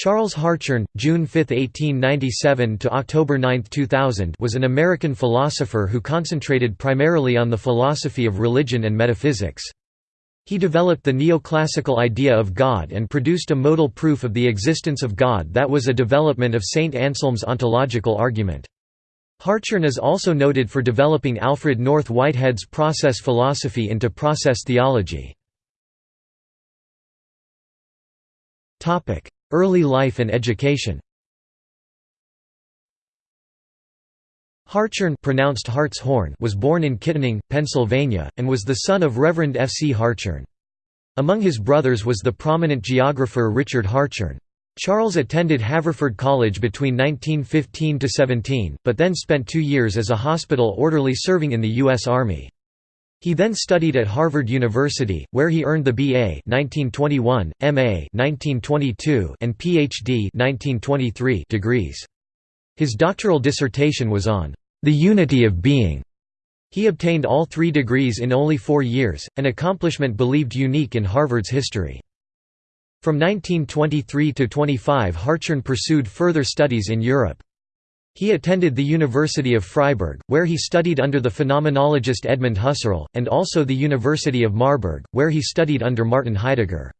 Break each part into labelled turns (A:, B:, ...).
A: Charles Hartshorne, June 5, 1897 to October 9, 2000, was an American philosopher who concentrated primarily on the philosophy of religion and metaphysics. He developed the neoclassical idea of God and produced a modal proof of the existence of God that was a development of St. Anselm's ontological argument. Hartshorne is also noted for developing Alfred North Whitehead's process philosophy into process theology. Early life and education Hartshorne pronounced Hart's Horn was born in Kittanning, Pennsylvania, and was the son of Reverend F. C. Hartshorne. Among his brothers was the prominent geographer Richard Hartshorne. Charles attended Haverford College between 1915–17, but then spent two years as a hospital orderly serving in the U.S. Army. He then studied at Harvard University, where he earned the B.A. 1921, M.A. 1922, and Ph.D. 1923 degrees. His doctoral dissertation was on the unity of being. He obtained all three degrees in only four years, an accomplishment believed unique in Harvard's history. From 1923 to 25 Hartshorne pursued further studies in Europe. He attended the University of Freiburg, where he studied under the phenomenologist Edmund Husserl, and also the University of Marburg, where he studied under Martin Heidegger.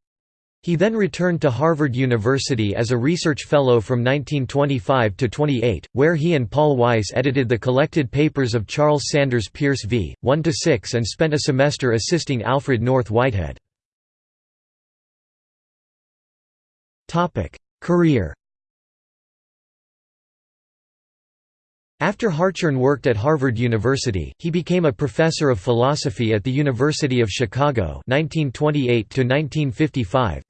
A: He then returned to Harvard University as a research fellow from 1925 to 28, where he and Paul Weiss edited the collected papers of Charles Sanders Peirce v. 1 to 6 and spent a semester assisting Alfred North Whitehead. Career After Hartshorne worked at Harvard University, he became a professor of philosophy at the University of Chicago 1928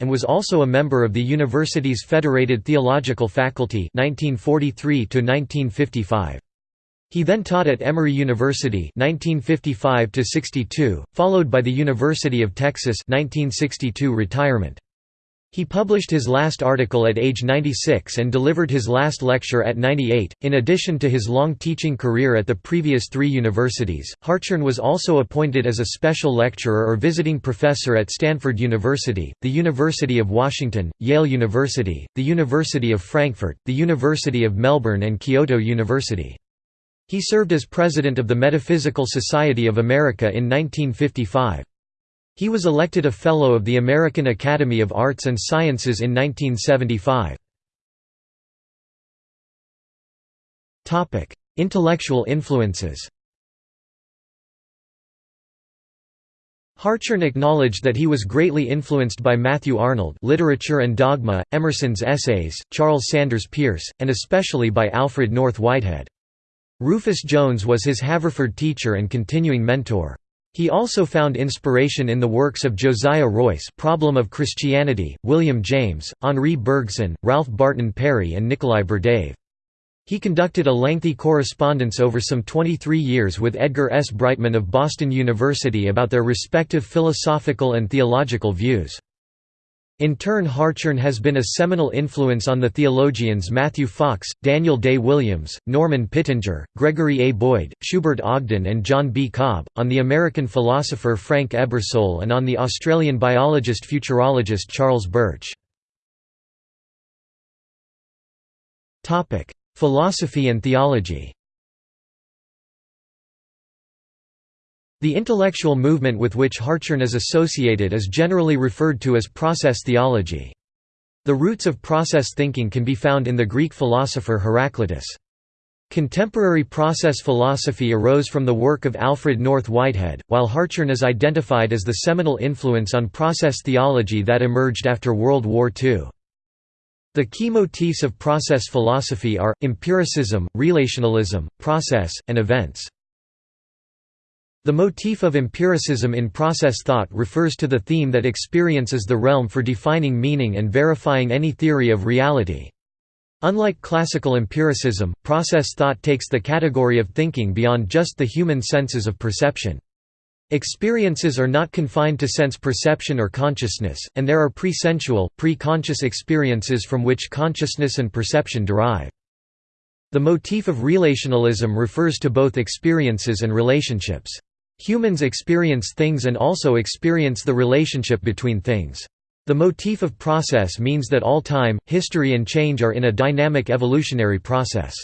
A: and was also a member of the university's Federated Theological Faculty 1943 -1955. He then taught at Emory University 1955 followed by the University of Texas 1962 retirement. He published his last article at age 96 and delivered his last lecture at 98. In addition to his long teaching career at the previous three universities, Hartshorne was also appointed as a special lecturer or visiting professor at Stanford University, the University of Washington, Yale University, the University of Frankfurt, the University of Melbourne, and Kyoto University. He served as president of the Metaphysical Society of America in 1955. He was elected a Fellow of the American Academy of Arts and Sciences in 1975. Intellectual influences Hartshorne acknowledged that he was greatly influenced by Matthew Arnold Literature and Dogma, Emerson's Essays, Charles Sanders Peirce, and especially by Alfred North Whitehead. Rufus Jones was his Haverford teacher and continuing mentor. He also found inspiration in the works of Josiah Royce Problem of Christianity, William James, Henri Bergson, Ralph Barton Perry and Nikolai Berdyaev. He conducted a lengthy correspondence over some 23 years with Edgar S. Brightman of Boston University about their respective philosophical and theological views. In turn Hartshorne has been a seminal influence on the theologians Matthew Fox, Daniel Day Williams, Norman Pittenger, Gregory A. Boyd, Schubert Ogden and John B. Cobb, on the American philosopher Frank Ebersole and on the Australian biologist-futurologist Charles Birch. Philosophy and theology The intellectual movement with which Hartshorne is associated is generally referred to as process theology. The roots of process thinking can be found in the Greek philosopher Heraclitus. Contemporary process philosophy arose from the work of Alfred North Whitehead, while Hartshorne is identified as the seminal influence on process theology that emerged after World War II. The key motifs of process philosophy are, empiricism, relationalism, process, and events. The motif of empiricism in process thought refers to the theme that experience is the realm for defining meaning and verifying any theory of reality. Unlike classical empiricism, process thought takes the category of thinking beyond just the human senses of perception. Experiences are not confined to sense perception or consciousness, and there are pre-sensual, pre-conscious experiences from which consciousness and perception derive. The motif of relationalism refers to both experiences and relationships. Humans experience things and also experience the relationship between things. The motif of process means that all time, history and change are in a dynamic evolutionary process.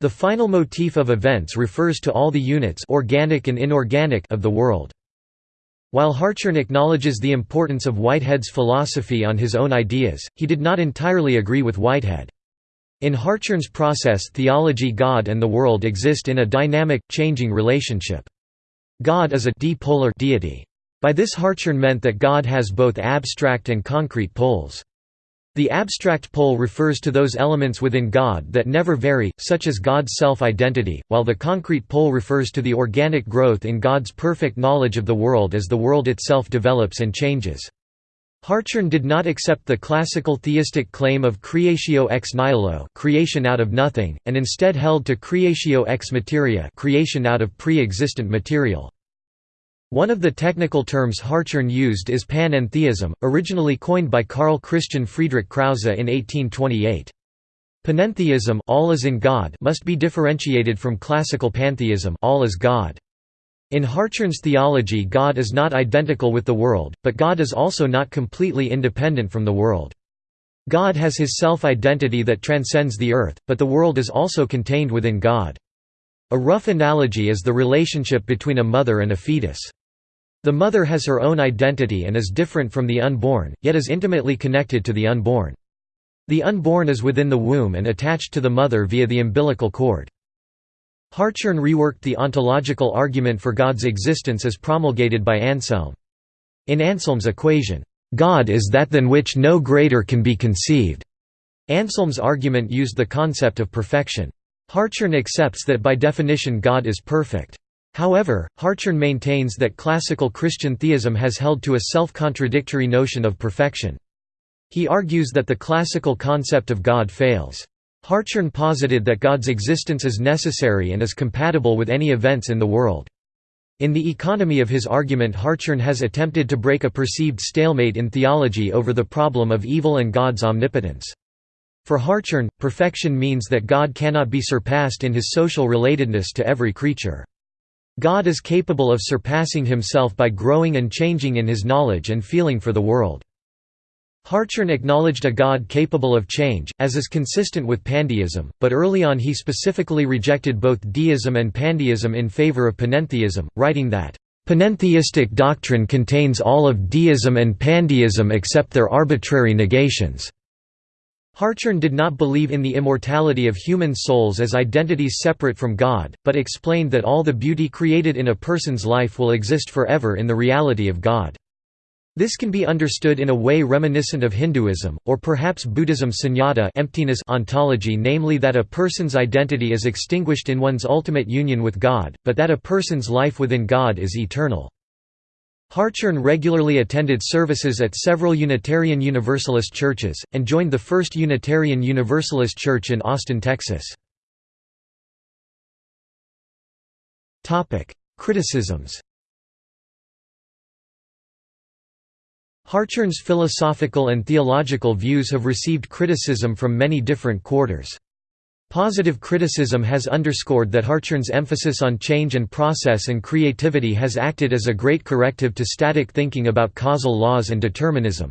A: The final motif of events refers to all the units organic and inorganic of the world. While Hartshorne acknowledges the importance of Whitehead's philosophy on his own ideas, he did not entirely agree with Whitehead. In Hartshorne's process theology God and the world exist in a dynamic, changing relationship. God is a dipolar deity. By this Hartshorne meant that God has both abstract and concrete poles. The abstract pole refers to those elements within God that never vary, such as God's self-identity, while the concrete pole refers to the organic growth in God's perfect knowledge of the world as the world itself develops and changes. Hartshorne did not accept the classical theistic claim of creatio ex nihilo creation out of nothing, and instead held to creatio ex materia creation out of pre-existent material. One of the technical terms Hartshorne used is panentheism, originally coined by Carl Christian Friedrich Krause in 1828. Panentheism all is in God must be differentiated from classical pantheism all is God. In Hartshorne's theology God is not identical with the world, but God is also not completely independent from the world. God has his self-identity that transcends the earth, but the world is also contained within God. A rough analogy is the relationship between a mother and a fetus. The mother has her own identity and is different from the unborn, yet is intimately connected to the unborn. The unborn is within the womb and attached to the mother via the umbilical cord. Hartshorne reworked the ontological argument for God's existence as promulgated by Anselm. In Anselm's equation, "'God is that than which no greater can be conceived' Anselm's argument used the concept of perfection. Hartshorne accepts that by definition God is perfect. However, Hartshorne maintains that classical Christian theism has held to a self-contradictory notion of perfection. He argues that the classical concept of God fails. Hartshorne posited that God's existence is necessary and is compatible with any events in the world. In the economy of his argument Hartshorne has attempted to break a perceived stalemate in theology over the problem of evil and God's omnipotence. For Hartshorne, perfection means that God cannot be surpassed in his social relatedness to every creature. God is capable of surpassing himself by growing and changing in his knowledge and feeling for the world. Hartshorne acknowledged a God capable of change, as is consistent with pandeism, but early on he specifically rejected both deism and pandeism in favor of panentheism, writing that, "...panentheistic doctrine contains all of deism and pandeism except their arbitrary negations." Hartshorne did not believe in the immortality of human souls as identities separate from God, but explained that all the beauty created in a person's life will exist forever in the reality of God. This can be understood in a way reminiscent of Hinduism, or perhaps Buddhism's sunyata emptiness ontology namely that a person's identity is extinguished in one's ultimate union with God, but that a person's life within God is eternal. Hartshorne regularly attended services at several Unitarian Universalist churches, and joined the First Unitarian Universalist Church in Austin, Texas. Criticisms Hartshorne's philosophical and theological views have received criticism from many different quarters. Positive criticism has underscored that Hartshorne's emphasis on change and process and creativity has acted as a great corrective to static thinking about causal laws and determinism.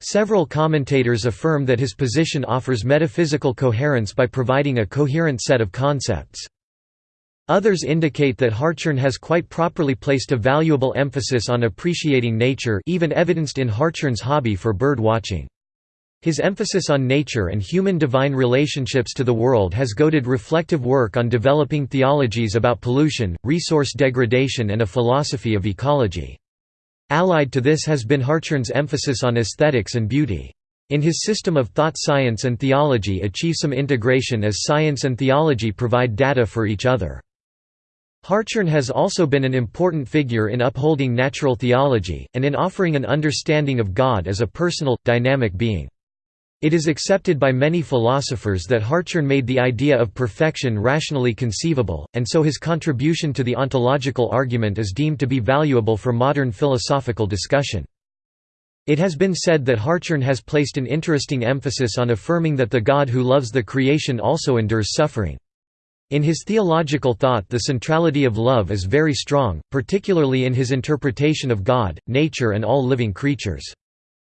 A: Several commentators affirm that his position offers metaphysical coherence by providing a coherent set of concepts. Others indicate that Hartshorne has quite properly placed a valuable emphasis on appreciating nature even evidenced in Hartshorne's hobby for bird watching. His emphasis on nature and human-divine relationships to the world has goaded reflective work on developing theologies about pollution, resource degradation and a philosophy of ecology. Allied to this has been Hartshorne's emphasis on aesthetics and beauty. In his system of thought science and theology achieve some integration as science and theology provide data for each other. Hartshorne has also been an important figure in upholding natural theology, and in offering an understanding of God as a personal, dynamic being. It is accepted by many philosophers that Hartshorne made the idea of perfection rationally conceivable, and so his contribution to the ontological argument is deemed to be valuable for modern philosophical discussion. It has been said that Hartshorne has placed an interesting emphasis on affirming that the God who loves the creation also endures suffering. In his theological thought the centrality of love is very strong, particularly in his interpretation of God, nature and all living creatures.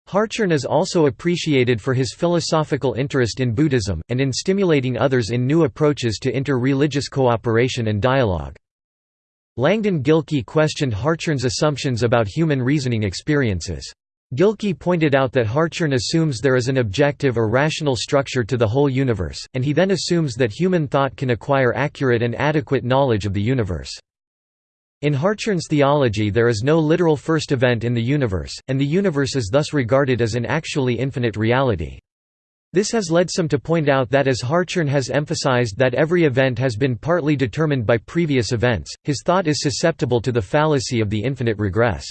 A: Hartshorne is also appreciated for his philosophical interest in Buddhism, and in stimulating others in new approaches to inter-religious cooperation and dialogue. Langdon Gilkey questioned Hartshorne's assumptions about human reasoning experiences. Gilkey pointed out that Hartshorne assumes there is an objective or rational structure to the whole universe, and he then assumes that human thought can acquire accurate and adequate knowledge of the universe. In Hartshorne's theology there is no literal first event in the universe, and the universe is thus regarded as an actually infinite reality. This has led some to point out that as Hartshorne has emphasized that every event has been partly determined by previous events, his thought is susceptible to the fallacy of the infinite regress.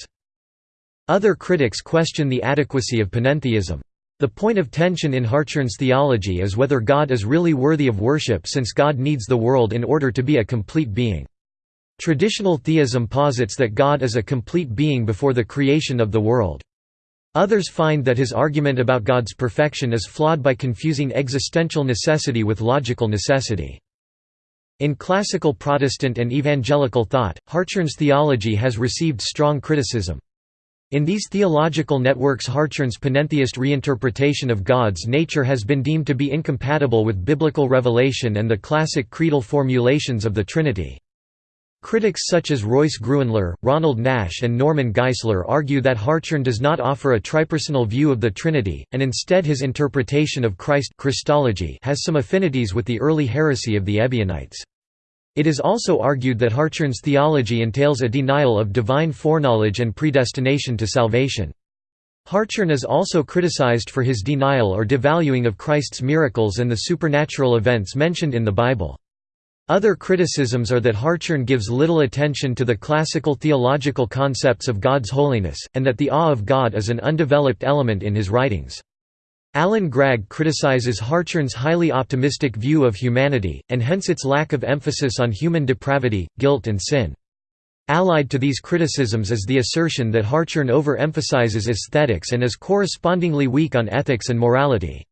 A: Other critics question the adequacy of panentheism. The point of tension in Hartshorne's theology is whether God is really worthy of worship since God needs the world in order to be a complete being. Traditional theism posits that God is a complete being before the creation of the world. Others find that his argument about God's perfection is flawed by confusing existential necessity with logical necessity. In classical Protestant and evangelical thought, Hartshorne's theology has received strong criticism. In these theological networks Hartshorne's panentheist reinterpretation of God's nature has been deemed to be incompatible with biblical revelation and the classic creedal formulations of the Trinity. Critics such as Royce Gruenler, Ronald Nash and Norman Geisler argue that Hartshorne does not offer a tripersonal view of the Trinity, and instead his interpretation of Christ Christology has some affinities with the early heresy of the Ebionites. It is also argued that Hartshorne's theology entails a denial of divine foreknowledge and predestination to salvation. Hartshorne is also criticized for his denial or devaluing of Christ's miracles and the supernatural events mentioned in the Bible. Other criticisms are that Hartshorne gives little attention to the classical theological concepts of God's holiness, and that the awe of God is an undeveloped element in his writings. Alan Gregg criticizes Hartshorne's highly optimistic view of humanity, and hence its lack of emphasis on human depravity, guilt and sin. Allied to these criticisms is the assertion that Hartshorne overemphasizes aesthetics and is correspondingly weak on ethics and morality.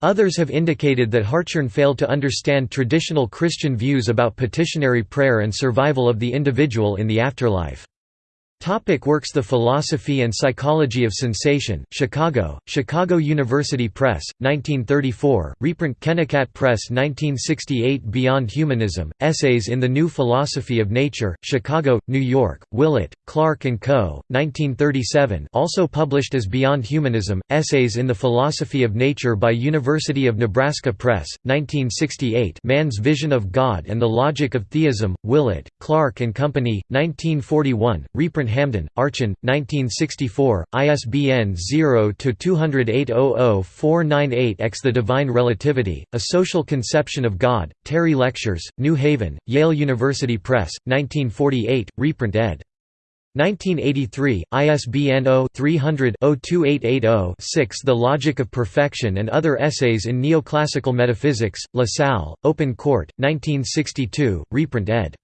A: Others have indicated that Hartshorne failed to understand traditional Christian views about petitionary prayer and survival of the individual in the afterlife. Topic works The Philosophy and Psychology of Sensation, Chicago, Chicago University Press, 1934, reprint Kennikat Press 1968 Beyond Humanism, Essays in the New Philosophy of Nature, Chicago, New York, Willett, Clark & Co., 1937 also published as Beyond Humanism, Essays in the Philosophy of Nature by University of Nebraska Press, 1968 Man's Vision of God and the Logic of Theism, Willett, Clark & Company, 1941, reprint Hamden, Archon, 1964, ISBN 0-208-00498-X The Divine Relativity, A Social Conception of God, Terry Lectures, New Haven, Yale University Press, 1948, reprint ed. 1983, ISBN 0-300-02880-6 The Logic of Perfection and Other Essays in Neoclassical Metaphysics, La Salle, Open Court, 1962, reprint ed.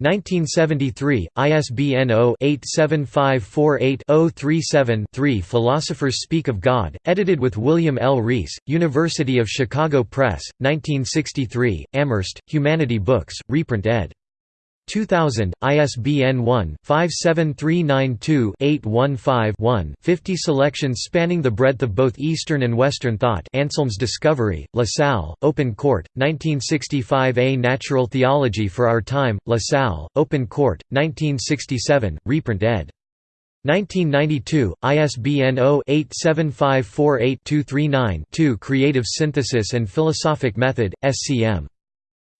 A: 1973, ISBN 0-87548-037-3 Philosophers Speak of God, edited with William L. Reese, University of Chicago Press, 1963, Amherst, Humanity Books, reprint ed. 2000, ISBN 1-57392-815-1 50 selections spanning the breadth of both Eastern and Western thought Anselm's Discovery, La Salle, Open Court, 1965 A Natural Theology for Our Time, La Salle, Open Court, 1967, reprint ed. 1992, ISBN 0-87548-239-2 Creative Synthesis and Philosophic Method, SCM.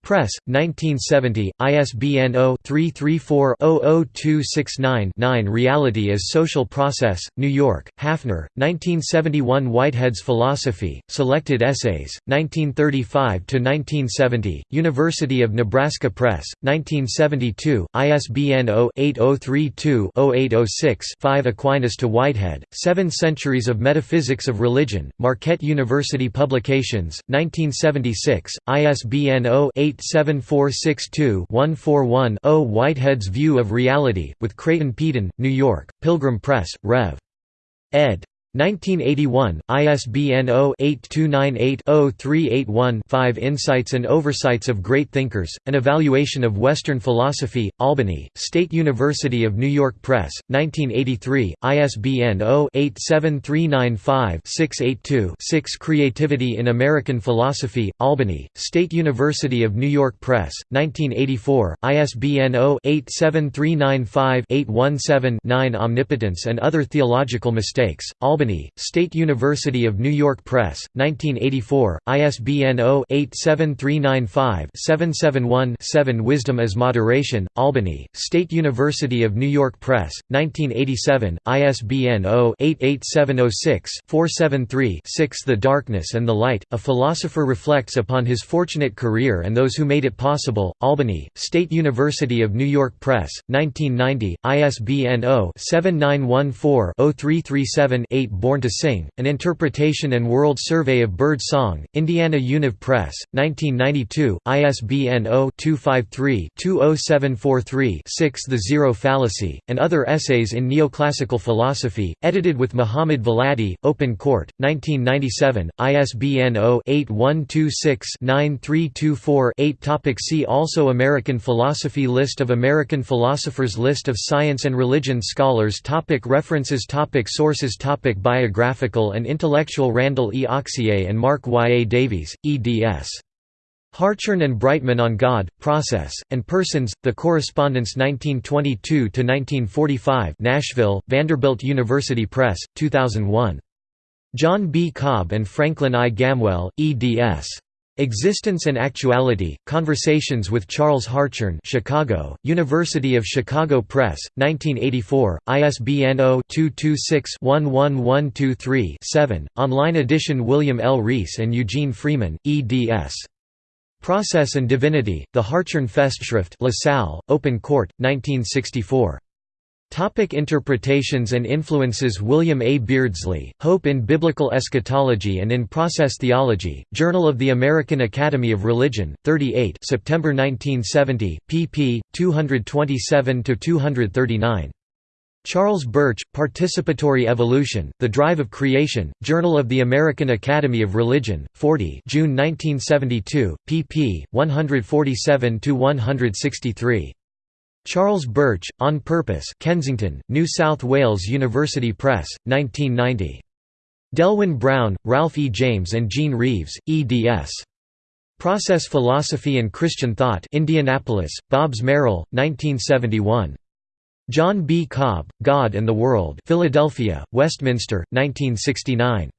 A: Press, 1970, ISBN 0-334-00269-9 Reality as Social Process, New York, Hafner, 1971 Whitehead's Philosophy, Selected Essays, 1935–1970, University of Nebraska Press, 1972, ISBN 0-8032-0806-5 Aquinas to Whitehead, Seven Centuries of Metaphysics of Religion, Marquette University Publications, 1976, ISBN 0 87462-141-0 Whitehead's View of Reality, with Creighton Peden, New York, Pilgrim Press, Rev. ed. 1981, ISBN 0-8298-0381-5 Insights and Oversights of Great Thinkers, An Evaluation of Western Philosophy, Albany, State University of New York Press, 1983, ISBN 0-87395-682-6 Creativity in American Philosophy, Albany, State University of New York Press, 1984, ISBN 0-87395-817-9 Omnipotence and Other Theological Mistakes, Albany Albany, State University of New York Press, 1984, ISBN 0-87395-771-7 Wisdom as Moderation, Albany, State University of New York Press, 1987, ISBN 0-88706-473-6 The Darkness and the Light, A Philosopher Reflects Upon His Fortunate Career and Those Who Made It Possible, Albany, State University of New York Press, 1990, ISBN 0-7914-0337-8 Born to Sing, An Interpretation and World Survey of Bird Song, Indiana Univ Press, 1992, ISBN 0-253-20743-6 The Zero Fallacy, and Other Essays in Neoclassical Philosophy, edited with Muhammad Valadi, Open Court, 1997, ISBN 0-8126-9324-8 Topic See also American philosophy List of American philosophers List of science and religion scholars topic References topic Sources topic Biographical and Intellectual Randall E. Auxier and Mark Y. A. Davies, eds. Hartshorne and Brightman on God, Process, and Persons, The Correspondence 1922–1945 Nashville, Vanderbilt University Press, 2001. John B. Cobb and Franklin I. Gamwell, eds. Existence and Actuality, Conversations with Charles Hartshorne Chicago, University of Chicago Press, 1984, ISBN 0-226-11123-7, online edition William L. Reese and Eugene Freeman, eds. Process and Divinity, The Hartshorne Festschrift LaSalle, Open Court, 1964. Topic interpretations and influences William A. Beardsley, Hope in Biblical Eschatology and in Process Theology, Journal of the American Academy of Religion, 38 September 1970, pp. 227–239. Charles Birch, Participatory Evolution, The Drive of Creation, Journal of the American Academy of Religion, 40 June 1972, pp. 147–163. Charles Birch, On Purpose Kensington, New South Wales University Press, 1990. Delwyn Brown, Ralph E. James and Jean Reeves, eds. Process Philosophy and Christian Thought Indianapolis, Bobbs Merrill, 1971. John B. Cobb, God and the World Philadelphia, Westminster, 1969.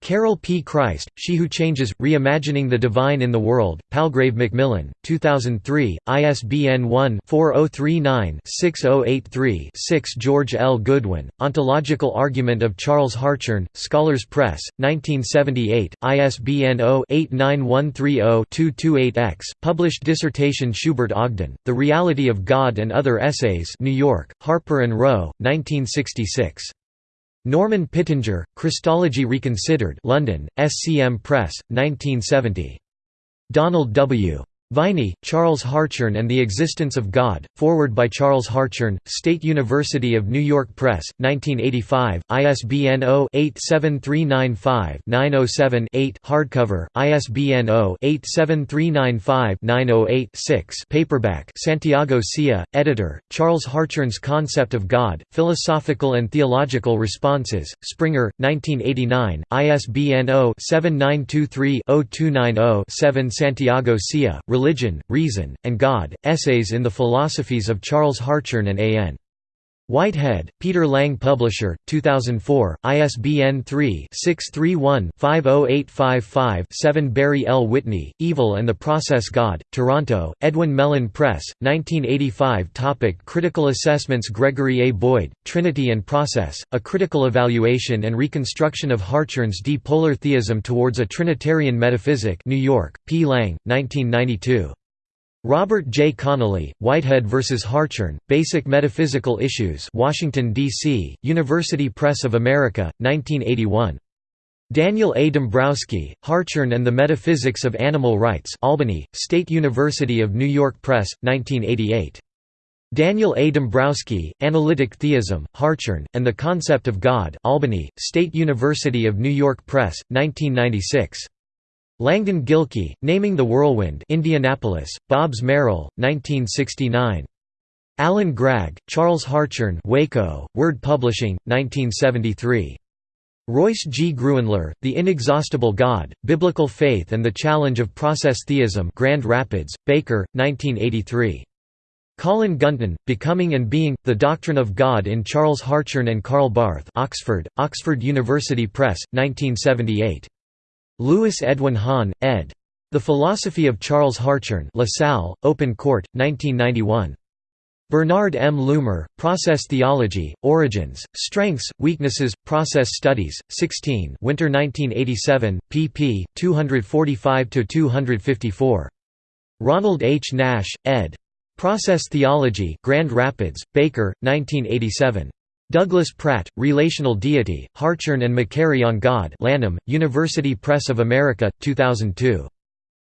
A: Carol P. Christ, She Who Changes, Reimagining the Divine in the World, Palgrave Macmillan, 2003, ISBN 1-4039-6083-6 George L. Goodwin, Ontological Argument of Charles Hartshorne, Scholars Press, 1978, ISBN 0-89130-228-X, published dissertation Schubert Ogden, The Reality of God and Other Essays New York, Harper & Row, 1966. Norman Pittenger, Christology Reconsidered London, SCM Press, 1970. Donald W. Viney, Charles Hartshorne and the Existence of God, forward by Charles Hartshorne, State University of New York Press, 1985, ISBN 0-87395-907-8 hardcover, ISBN 0-87395-908-6 paperback Santiago Sia, editor, Charles Hartshorne's Concept of God, Philosophical and Theological Responses, Springer, 1989, ISBN 0-7923-0290-7 Santiago Sia, Religion, Reason, and God, Essays in the Philosophies of Charles Hartshorne and A. N. Whitehead, Peter Lang Publisher, 2004, ISBN 3-631-50855-7 Barry L. Whitney, Evil and the Process God, Toronto, Edwin Mellen Press, 1985 Topic Critical assessments Gregory A. Boyd, Trinity and Process, A Critical Evaluation and Reconstruction of Hartshorne's Dipolar Theism Towards a Trinitarian Metaphysic New York, P. Lang, 1992. Robert J. Connolly, Whitehead vs. Hartshorne, Basic Metaphysical Issues Washington, D.C., University Press of America, 1981. Daniel A. Dombrowski, Hartshorne and the Metaphysics of Animal Rights Albany, State University of New York Press, 1988. Daniel A. Dombrowski, Analytic Theism, Hartshorne, and the Concept of God Albany, State University of New York Press, 1996. Langdon Gilkey, Naming the Whirlwind Indianapolis, Bobbs Merrill, 1969. Alan Gregg, Charles Hartshorne Waco, Word Publishing, 1973. Royce G. Gruenler, The Inexhaustible God, Biblical Faith and the Challenge of Process Theism Grand Rapids, Baker, 1983. Colin Gunton, Becoming and Being, The Doctrine of God in Charles Hartshorne and Karl Barth Oxford, Oxford University Press, 1978. Louis Edwin Hahn, ed. The Philosophy of Charles Hartshorne LaSalle, Open Court, 1991. Bernard M. Loomer, Process Theology, Origins, Strengths, Weaknesses, Process Studies, 16 Winter 1987, pp. 245–254. Ronald H. Nash, ed. Process Theology Grand Rapids, Baker, 1987. Douglas Pratt, Relational Deity, Hartshorne and Macquarrie on God Lanham, University Press of America, 2002.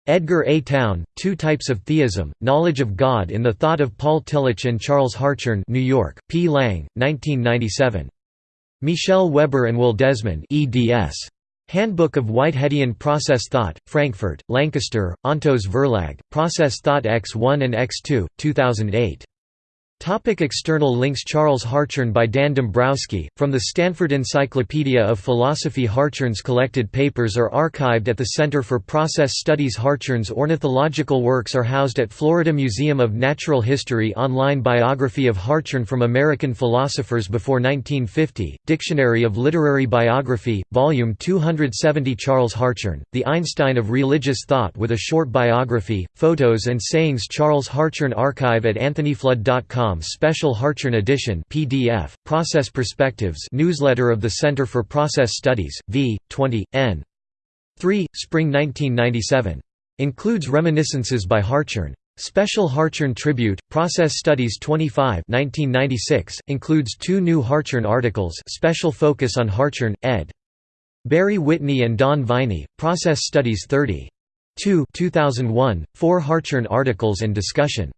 A: Edgar A. Towne, Two Types of Theism, Knowledge of God in the Thought of Paul Tillich and Charles Hartshorne New York, P. Lang, 1997. Michel Weber and Will Desmond eds. Handbook of Whiteheadian Process Thought, Frankfurt, Lancaster, Ontos Verlag, Process Thought X1 and X2, 2008. Topic external links Charles Hartshorne by Dan Dombrowski, from the Stanford Encyclopedia of Philosophy Hartshorne's collected papers are archived at the Center for Process Studies. Hartshorne's ornithological works are housed at Florida Museum of Natural History Online Biography of Hartshorne from American Philosophers Before 1950, Dictionary of Literary Biography, Volume 270 Charles Hartshorne, The Einstein of Religious Thought with a Short Biography, Photos and Sayings. Charles Hartshorne Archive at anthonyflood.com Special Hartshorne Edition PDF, Process Perspectives newsletter of the Center for Process Studies, v. 20, n. 3, Spring 1997. Includes reminiscences by Hartshorne. Special Hartshorne Tribute, Process Studies 25 1996, includes two new Hartshorne articles special focus on Hartshorne, ed. Barry Whitney and Don Viney, Process Studies 30. 2 2001, four Hartshorne articles and discussion.